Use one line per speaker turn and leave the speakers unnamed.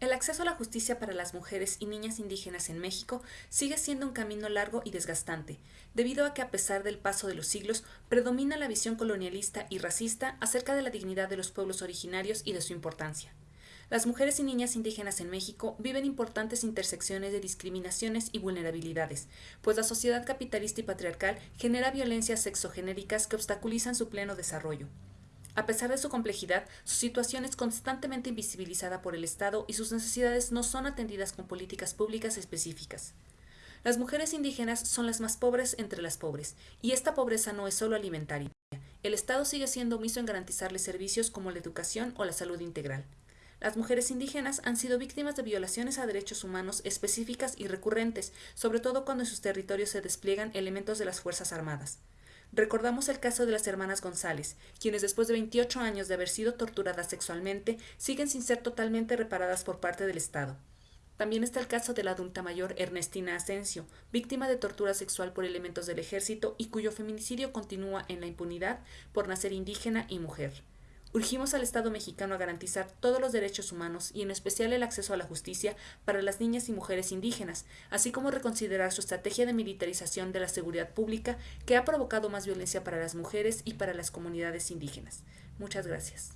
El acceso a la justicia para las mujeres y niñas indígenas en México sigue siendo un camino largo y desgastante, debido a que a pesar del paso de los siglos, predomina la visión colonialista y racista acerca de la dignidad de los pueblos originarios y de su importancia. Las mujeres y niñas indígenas en México viven importantes intersecciones de discriminaciones y vulnerabilidades, pues la sociedad capitalista y patriarcal genera violencias sexogenéricas que obstaculizan su pleno desarrollo. A pesar de su complejidad, su situación es constantemente invisibilizada por el Estado y sus necesidades no son atendidas con políticas públicas específicas. Las mujeres indígenas son las más pobres entre las pobres, y esta pobreza no es solo alimentaria. El Estado sigue siendo omiso en garantizarles servicios como la educación o la salud integral. Las mujeres indígenas han sido víctimas de violaciones a derechos humanos específicas y recurrentes, sobre todo cuando en sus territorios se despliegan elementos de las Fuerzas Armadas. Recordamos el caso de las hermanas González, quienes después de 28 años de haber sido torturadas sexualmente, siguen sin ser totalmente reparadas por parte del Estado. También está el caso de la adulta mayor Ernestina Asensio, víctima de tortura sexual por elementos del ejército y cuyo feminicidio continúa en la impunidad por nacer indígena y mujer. Urgimos al Estado mexicano a garantizar todos los derechos humanos y en especial el acceso a la justicia para las niñas y mujeres indígenas, así como reconsiderar su estrategia de militarización de la seguridad pública que ha provocado más violencia para las mujeres y para las comunidades indígenas. Muchas gracias.